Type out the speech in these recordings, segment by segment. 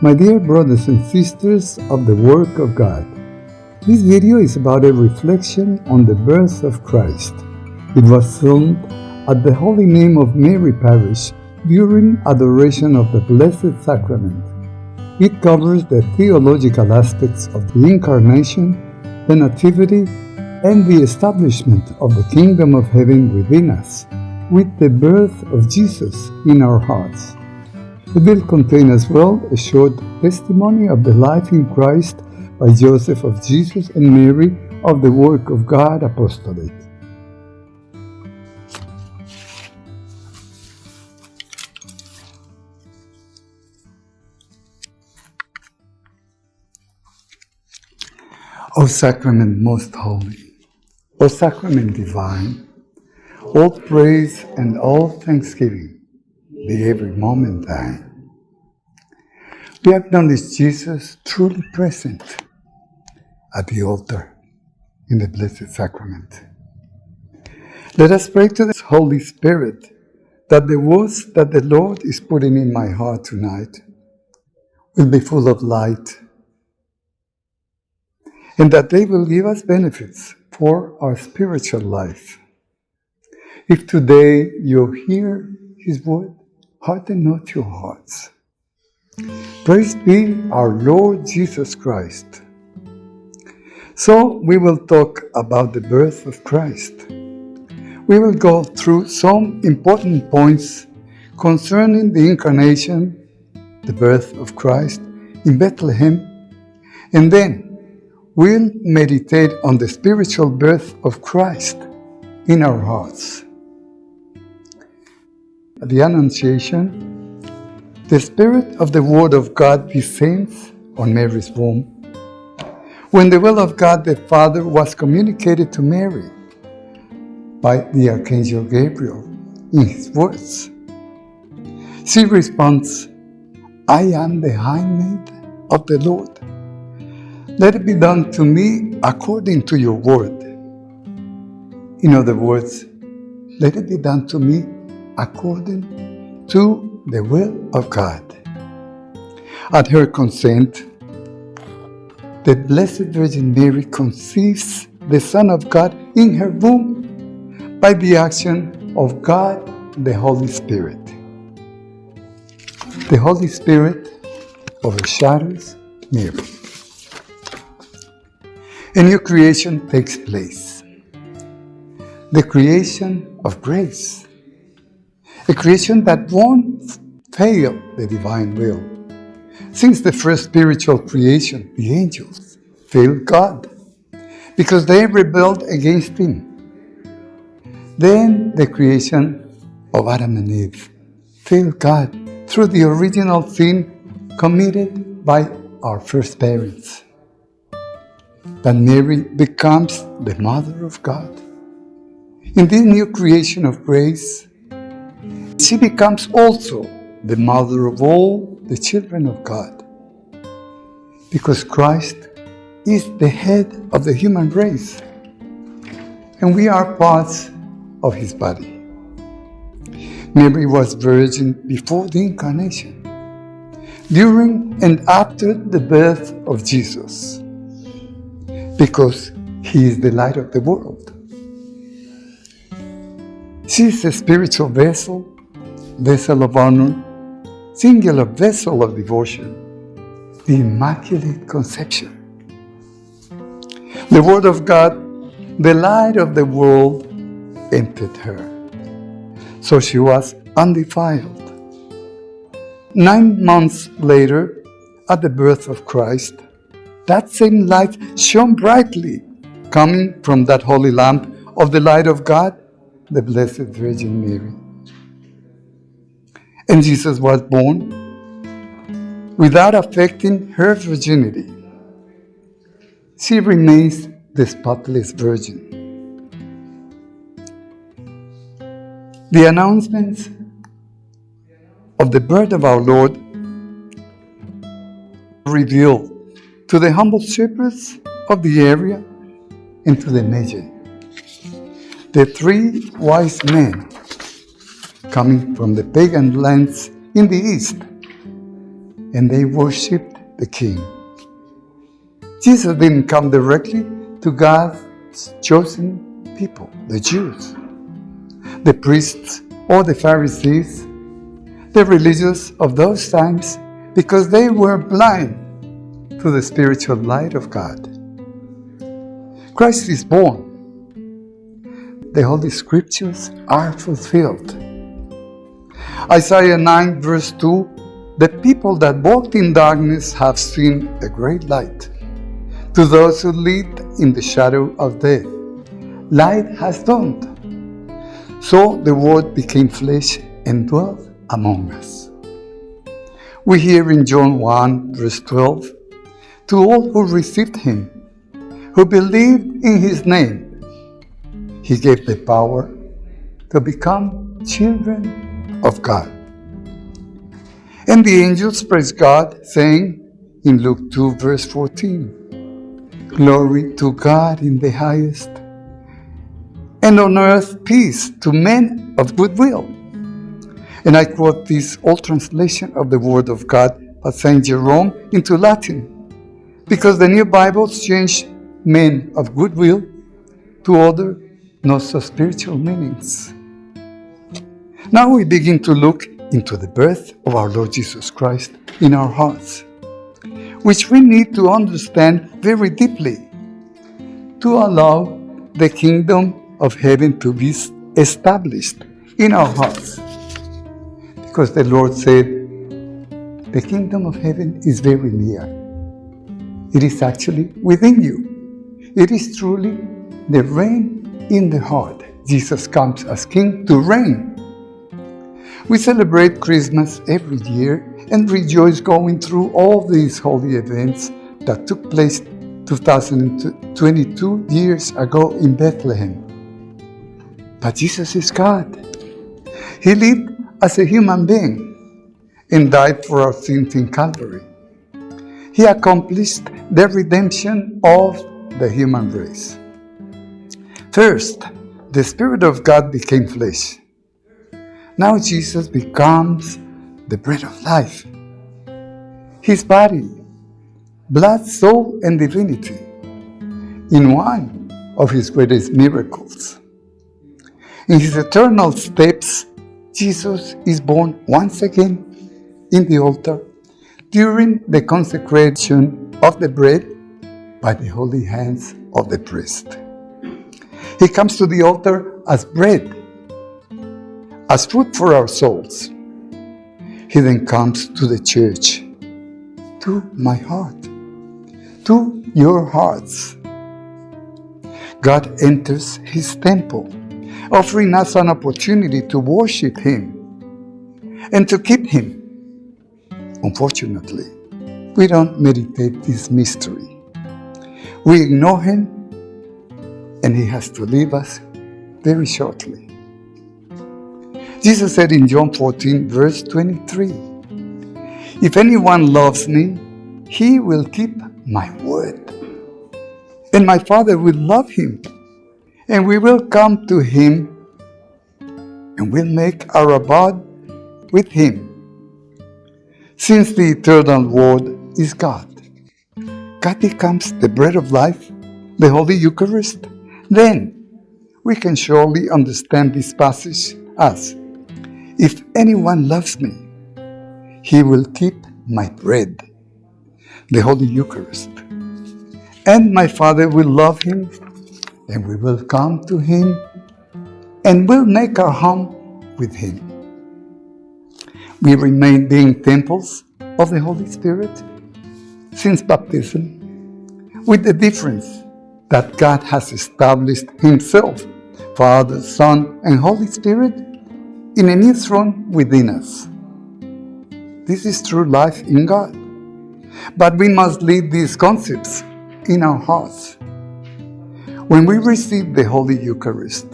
My dear brothers and sisters of the work of God, this video is about a reflection on the birth of Christ. It was filmed at the Holy Name of Mary Parish during adoration of the Blessed Sacrament. It covers the theological aspects of the Incarnation, the Nativity, and the establishment of the Kingdom of Heaven within us, with the birth of Jesus in our hearts. It will contain as well a short testimony of the life in Christ by Joseph of Jesus and Mary of the Work of God Apostolate. O Sacrament most holy, O Sacrament divine, all praise and all thanksgiving be every moment thine. We acknowledge Jesus truly present at the altar in the Blessed Sacrament. Let us pray to the Holy Spirit that the words that the Lord is putting in my heart tonight will be full of light and that they will give us benefits for our spiritual life. If today you hear His word, harden not your hearts. Praise be our Lord Jesus Christ. So we will talk about the birth of Christ. We will go through some important points concerning the incarnation, the birth of Christ in Bethlehem, and then we'll meditate on the spiritual birth of Christ in our hearts. The Annunciation, the Spirit of the Word of God descends on Mary's womb. When the will of God the Father was communicated to Mary by the Archangel Gabriel in his words, she responds, I am the handmaid of the Lord let it be done to me according to your word. In other words, let it be done to me according to the will of God. At her consent, the Blessed Virgin Mary conceives the Son of God in her womb by the action of God the Holy Spirit. The Holy Spirit overshadows Mary a new creation takes place. The creation of grace. A creation that won't fail the divine will. Since the first spiritual creation, the angels failed God because they rebelled against Him. Then the creation of Adam and Eve failed God through the original sin committed by our first parents But Mary becomes the Mother of God. In this new creation of grace, she becomes also the mother of all the children of God. Because Christ is the head of the human race, and we are parts of his body. Mary was virgin before the incarnation, during and after the birth of Jesus because He is the light of the world. She is a spiritual vessel, vessel of honor, singular vessel of devotion, the Immaculate Conception. The Word of God, the light of the world, entered her. So she was undefiled. Nine months later, at the birth of Christ, that same light shone brightly, coming from that holy lamp of the light of God, the Blessed Virgin Mary. And Jesus was born without affecting her virginity. She remains the spotless virgin. The announcements of the birth of our Lord revealed to the humble shepherds of the area and to the Magi. The three wise men coming from the pagan lands in the east and they worshipped the king. Jesus didn't come directly to God's chosen people, the Jews, the priests, or the Pharisees, the religious of those times, because they were blind to the spiritual light of God. Christ is born. The Holy Scriptures are fulfilled. Isaiah 9, verse 2 The people that walked in darkness have seen a great light. To those who lived in the shadow of death, light has dawned. So the Word became flesh and dwelt among us. We hear in John 1, verse 12 To all who received Him, who believed in His name, He gave the power to become children of God. And the angels praise God, saying in Luke 2, verse 14 Glory to God in the highest, and on earth peace to men of good will. And I quote this old translation of the Word of God by St. Jerome into Latin, because the new Bibles change men of goodwill to other not so spiritual meanings. Now we begin to look into the birth of our Lord Jesus Christ in our hearts, which we need to understand very deeply to allow the kingdom of heaven to be established in our hearts. Because the Lord said, the kingdom of heaven is very near. It is actually within you. It is truly the reign in the heart. Jesus comes as king to reign. We celebrate Christmas every year and rejoice going through all these holy events that took place 2022 years ago in Bethlehem. But Jesus is God. He lived as a human being and died for our sins in Calvary. He accomplished the redemption of the human race. First, the Spirit of God became flesh. Now Jesus becomes the bread of life. His body, blood, soul, and divinity in one of his greatest miracles. In his eternal steps, Jesus is born once again in the altar during the consecration of the bread by the holy hands of the priest. He comes to the altar as bread, as food for our souls. He then comes to the church, to my heart, to your hearts. God enters his temple offering us an opportunity to worship Him and to keep Him. Unfortunately, we don't meditate this mystery. We ignore Him, and He has to leave us very shortly. Jesus said in John 14, verse 23, If anyone loves me, he will keep my word. And my Father will love him and we will come to him and we will make our abode with him. Since the eternal word is God, God becomes the bread of life, the Holy Eucharist, then we can surely understand this passage as If anyone loves me, he will keep my bread, the Holy Eucharist, and my Father will love him and we will come to Him and we'll make our home with Him. We remain being temples of the Holy Spirit since baptism, with the difference that God has established Himself, Father, Son, and Holy Spirit, in a new throne within us. This is true life in God. But we must leave these concepts in our hearts when we receive the Holy Eucharist,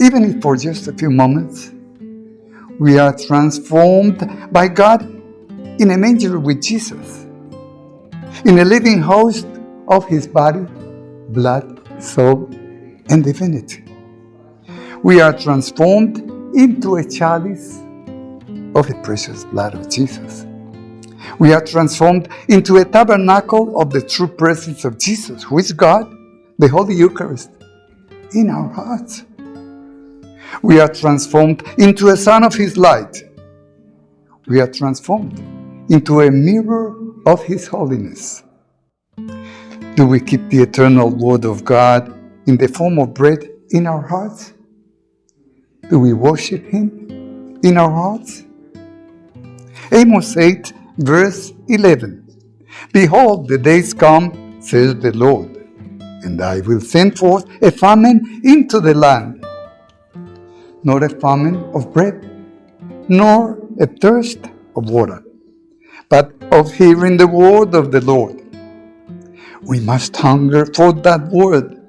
even if for just a few moments, we are transformed by God in a manger with Jesus, in a living host of His body, blood, soul, and divinity. We are transformed into a chalice of the precious blood of Jesus. We are transformed into a tabernacle of the true presence of Jesus, who is God, the Holy Eucharist, in our hearts. We are transformed into a son of his light. We are transformed into a mirror of his holiness. Do we keep the eternal word of God in the form of bread in our hearts? Do we worship him in our hearts? Amos 8, verse 11. Behold, the days come, says the Lord, and I will send forth a famine into the land, not a famine of bread, nor a thirst of water, but of hearing the word of the Lord. We must hunger for that word,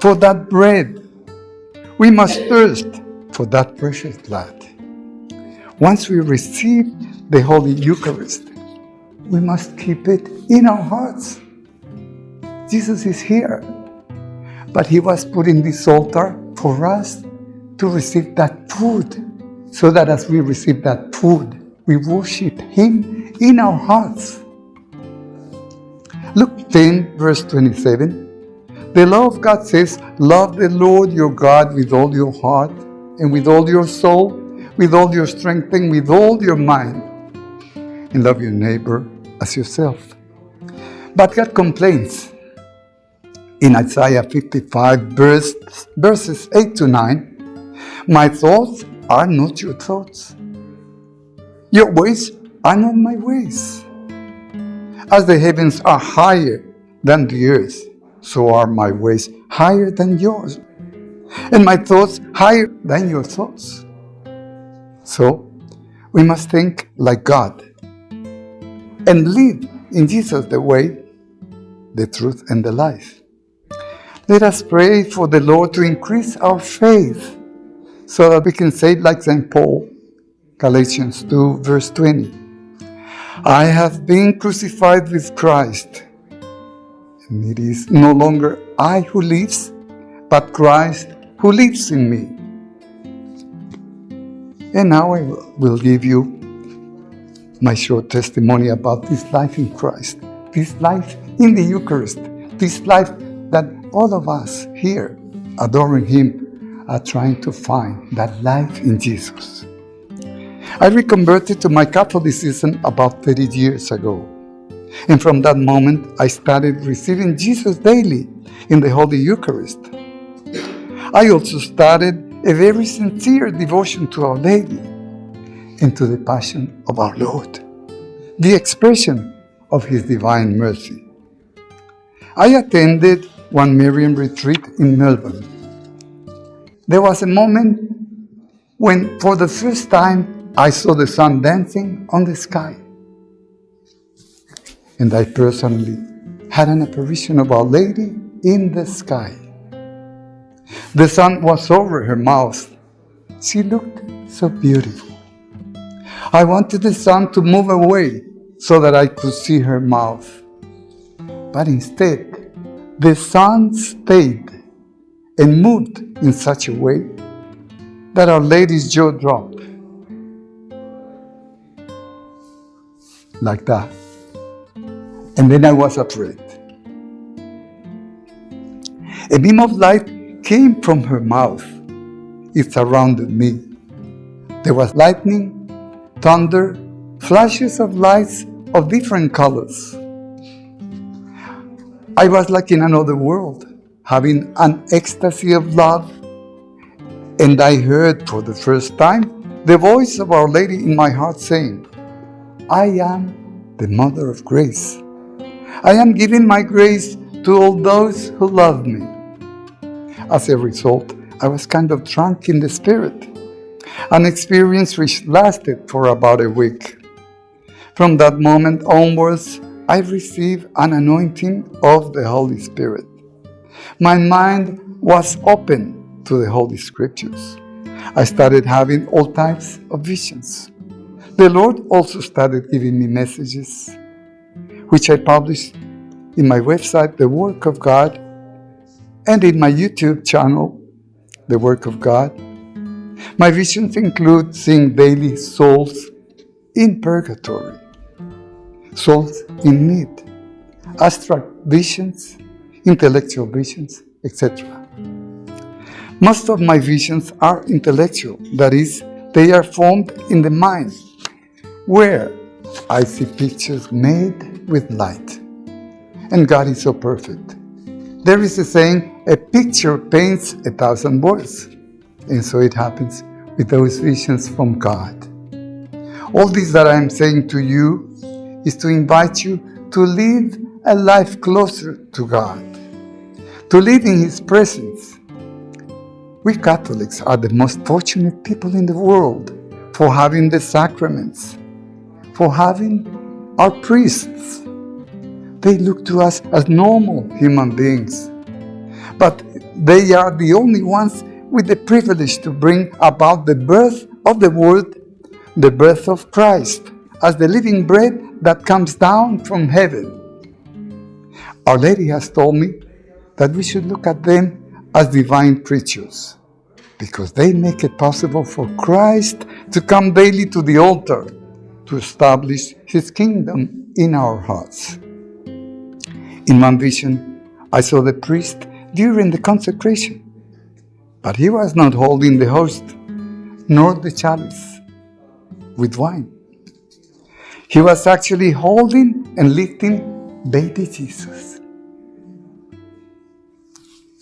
for that bread. We must thirst for that precious blood. Once we receive the Holy Eucharist, we must keep it in our hearts. Jesus is here, but He was put in this altar for us to receive that food, so that as we receive that food, we worship Him in our hearts. Luke 10, verse 27. The law of God says, Love the Lord your God with all your heart, and with all your soul, with all your strength, and with all your mind, and love your neighbor as yourself. But God complains in Isaiah 55, verse, verses 8 to 9 My thoughts are not your thoughts, your ways are not my ways. As the heavens are higher than the earth, so are my ways higher than yours, and my thoughts higher than your thoughts. So, we must think like God and live in Jesus the way, the truth, and the life. Let us pray for the Lord to increase our faith so that we can say, like St. Paul, Galatians 2, verse 20, I have been crucified with Christ, and it is no longer I who lives, but Christ who lives in me. And now I will give you my short testimony about this life in Christ, this life in the Eucharist, this life that all of us here adoring Him are trying to find that life in Jesus. I reconverted to my Catholicism about 30 years ago. And from that moment, I started receiving Jesus daily in the Holy Eucharist. I also started a very sincere devotion to Our Lady and to the Passion of our Lord, the expression of His divine mercy. I attended one Marian retreat in Melbourne. There was a moment when, for the first time, I saw the sun dancing on the sky. And I personally had an apparition of Our Lady in the sky. The sun was over her mouth. She looked so beautiful. I wanted the sun to move away so that I could see her mouth. But instead, the sun stayed and moved in such a way that Our Lady's jaw dropped. Like that. And then I was afraid. A beam of light came from her mouth. It surrounded me. There was lightning thunder, flashes of lights of different colors. I was like in another world, having an ecstasy of love, and I heard for the first time the voice of Our Lady in my heart saying, I am the Mother of Grace. I am giving my grace to all those who love me. As a result, I was kind of drunk in the spirit an experience which lasted for about a week. From that moment onwards, I received an anointing of the Holy Spirit. My mind was open to the Holy Scriptures. I started having all types of visions. The Lord also started giving me messages, which I published in my website, The Work of God, and in my YouTube channel, The Work of God, my visions include seeing daily souls in purgatory, souls in need, abstract visions, intellectual visions, etc. Most of my visions are intellectual, that is, they are formed in the mind, where I see pictures made with light. And God is so perfect. There is a saying, a picture paints a thousand words. And so it happens with those visions from God. All this that I am saying to you is to invite you to live a life closer to God, to live in His presence, we Catholics are the most fortunate people in the world for having the sacraments, for having our priests. They look to us as normal human beings, but they are the only ones with the privilege to bring about the birth of the world, the birth of Christ, as the living bread that comes down from heaven. Our Lady has told me that we should look at them as divine creatures because they make it possible for Christ to come daily to the altar to establish his kingdom in our hearts. In one vision, I saw the priest during the consecration, but he was not holding the host nor the chalice with wine. He was actually holding and lifting baby Jesus.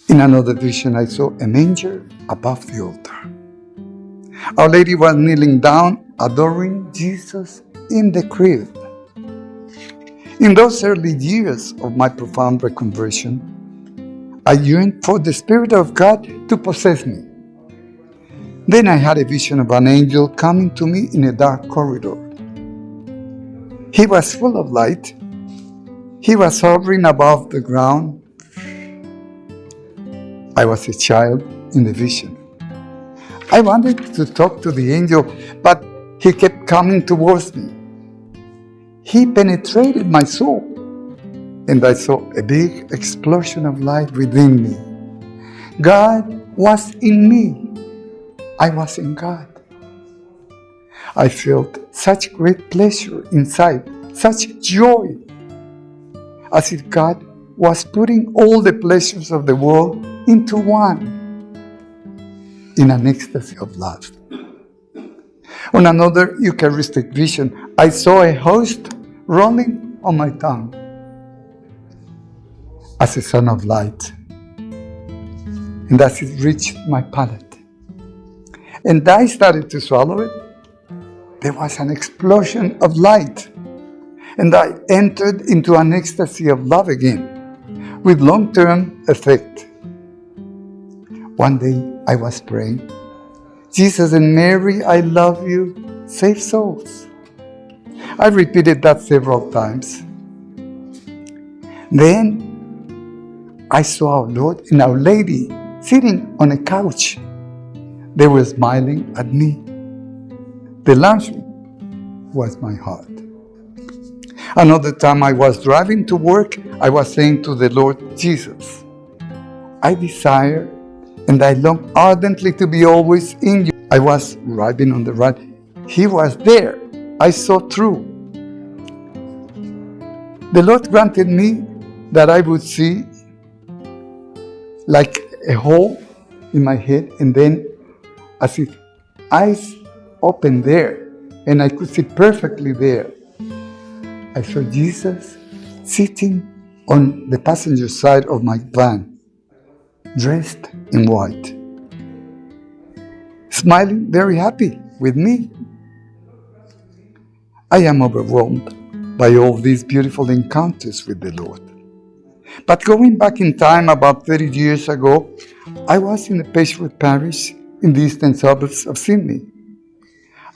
In another vision, I saw a manger above the altar. Our Lady was kneeling down, adoring Jesus in the crib. In those early years of my profound reconversion, I yearned for the Spirit of God to possess me. Then I had a vision of an angel coming to me in a dark corridor. He was full of light. He was hovering above the ground I was a child in the vision. I wanted to talk to the angel, but he kept coming towards me. He penetrated my soul, and I saw a big explosion of light within me. God was in me. I was in God. I felt such great pleasure inside, such joy, as if God was putting all the pleasures of the world into one in an ecstasy of love. On another Eucharistic vision, I saw a host rolling on my tongue as a son of light. And as it reached my palate, and I started to swallow it, there was an explosion of light. And I entered into an ecstasy of love again, with long-term effect. One day I was praying, Jesus and Mary, I love you, save souls. I repeated that several times. Then I saw our Lord and Our Lady sitting on a couch. They were smiling at me. The lunch was my heart. Another time I was driving to work, I was saying to the Lord Jesus, I desire and I long ardently to be always in you. I was riding on the right. He was there. I saw through. The Lord granted me that I would see like a hole in my head and then as if eyes open there and I could see perfectly there. I saw Jesus sitting on the passenger side of my van dressed in white, smiling very happy with me. I am overwhelmed by all these beautiful encounters with the Lord. But going back in time about 30 years ago, I was in the Pechwood Parish in the eastern suburbs of Sydney.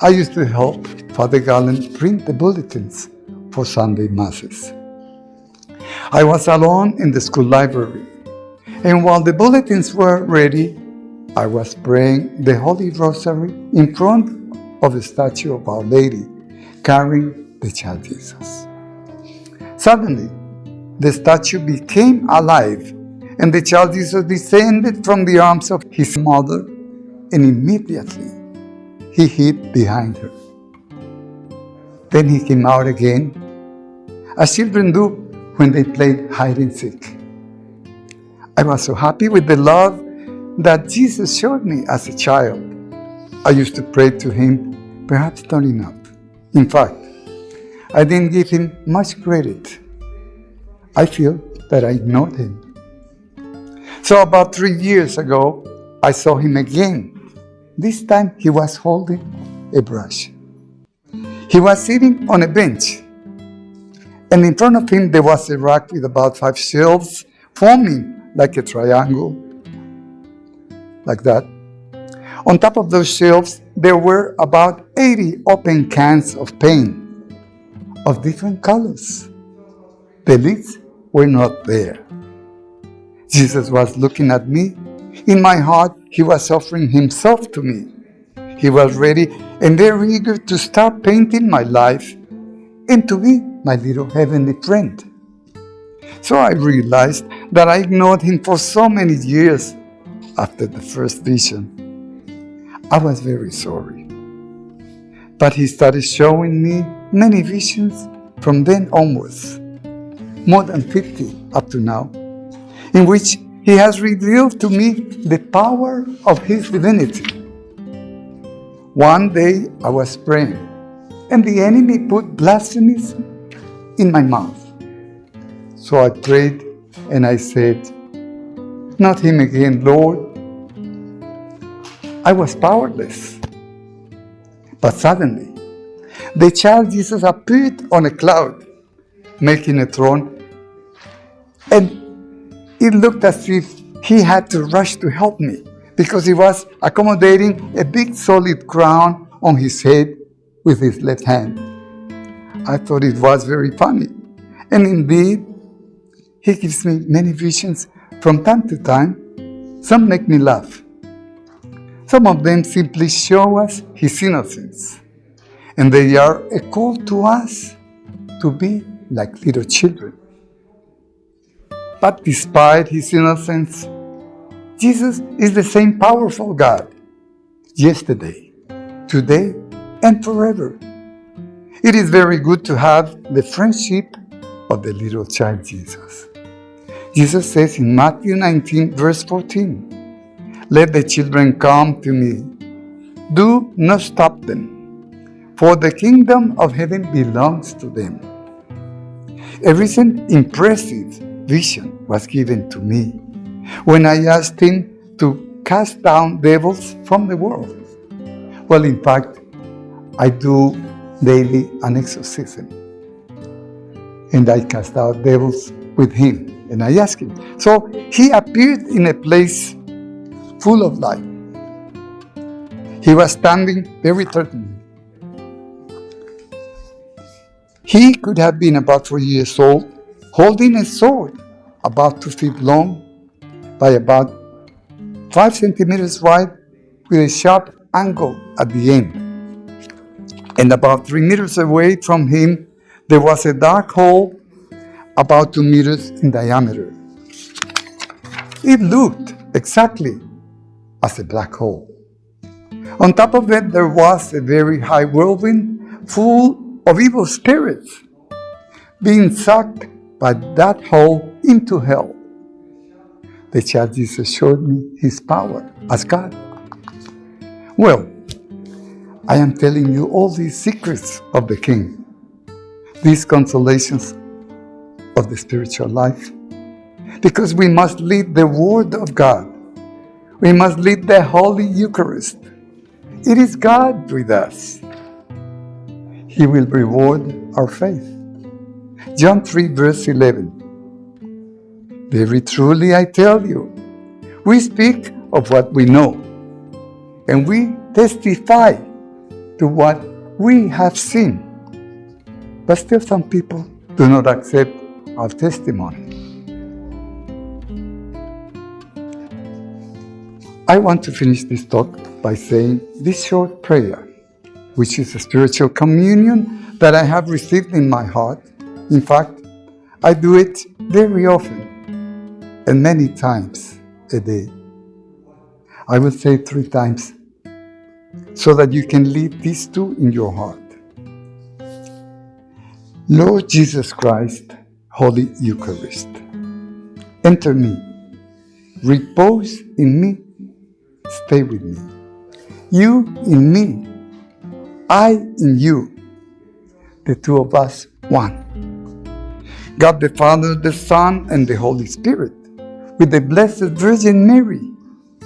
I used to help Father Gallen print the bulletins for Sunday Masses. I was alone in the school library and while the bulletins were ready, I was praying the Holy Rosary in front of the statue of Our Lady, carrying the child Jesus. Suddenly, the statue became alive, and the child Jesus descended from the arms of his mother, and immediately he hid behind her. Then he came out again as children do when they play hide and seek. I was so happy with the love that Jesus showed me as a child. I used to pray to him, perhaps not enough. In fact, I didn't give him much credit. I feel that I ignored him. So about three years ago, I saw him again. This time he was holding a brush. He was sitting on a bench, and in front of him there was a rack with about five shelves forming like a triangle, like that. On top of those shelves, there were about 80 open cans of paint of different colors. The lids were not there. Jesus was looking at me. In my heart, he was offering himself to me. He was ready and very eager to start painting my life and to be my little heavenly friend. So I realized that I ignored him for so many years after the first vision. I was very sorry. But he started showing me many visions from then onwards, more than 50 up to now, in which he has revealed to me the power of his divinity. One day I was praying, and the enemy put blasphemies in my mouth. So I prayed and I said, Not him again, Lord. I was powerless. But suddenly, the child Jesus appeared on a cloud, making a throne, and it looked as if he had to rush to help me because he was accommodating a big solid crown on his head with his left hand. I thought it was very funny. And indeed, he gives me many visions from time to time. Some make me laugh. Some of them simply show us his innocence. And they are a call to us to be like little children. But despite his innocence, Jesus is the same powerful God yesterday, today, and forever. It is very good to have the friendship of the little child Jesus. Jesus says in Matthew 19, verse 14, Let the children come to me. Do not stop them, for the kingdom of heaven belongs to them. A recent impressive vision was given to me when I asked him to cast down devils from the world. Well, in fact, I do daily an exorcism. And I cast out devils with him. And I asked him. So he appeared in a place full of light. He was standing very threatening. He could have been about four years old holding a sword about two feet long by about five centimeters wide with a sharp angle at the end. And about three meters away from him, there was a dark hole about two meters in diameter. It looked exactly as a black hole. On top of it, there was a very high whirlwind full of evil spirits being sucked by that hole into hell. The child Jesus showed me his power as God. Well, I am telling you all these secrets of the King, these consolations of the spiritual life, because we must lead the Word of God. We must lead the Holy Eucharist. It is God with us. He will reward our faith. John 3, verse 11. Very truly I tell you, we speak of what we know, and we testify to what we have seen. But still, some people do not accept our testimony. I want to finish this talk by saying this short prayer, which is a spiritual communion that I have received in my heart in fact, I do it very often and many times a day. I will say three times so that you can leave these two in your heart. Lord Jesus Christ, Holy Eucharist, enter me, repose in me, stay with me. You in me, I in you, the two of us one. God the Father, the Son, and the Holy Spirit, with the Blessed Virgin Mary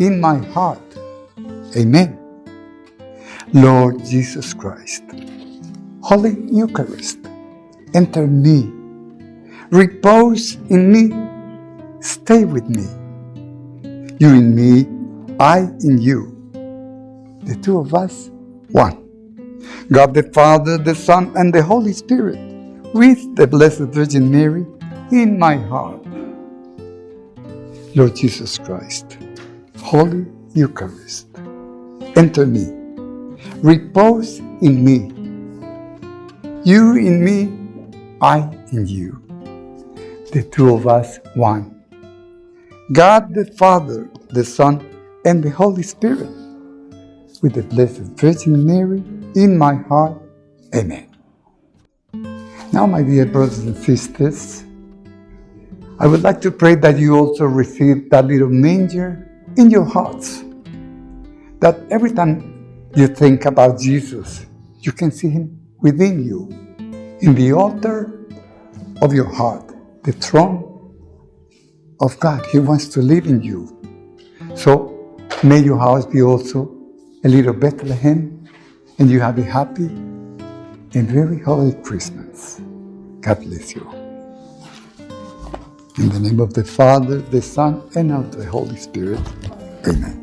in my heart. Amen. Lord Jesus Christ, Holy Eucharist, enter me, repose in me, stay with me. You in me, I in you, the two of us, one. God the Father, the Son, and the Holy Spirit, with the Blessed Virgin Mary in my heart. Lord Jesus Christ, Holy Eucharist, enter me, repose in me. You in me, I in you, the two of us one. God the Father, the Son, and the Holy Spirit, with the Blessed Virgin Mary in my heart. Amen. Now, my dear brothers and sisters, I would like to pray that you also receive that little manger in your hearts. That every time you think about Jesus, you can see him within you, in the altar of your heart, the throne of God. He wants to live in you. So may your house be also a little Bethlehem and you have a happy and very holy Christmas. God bless you. In the name of the Father, the Son, and of the Holy Spirit. Amen.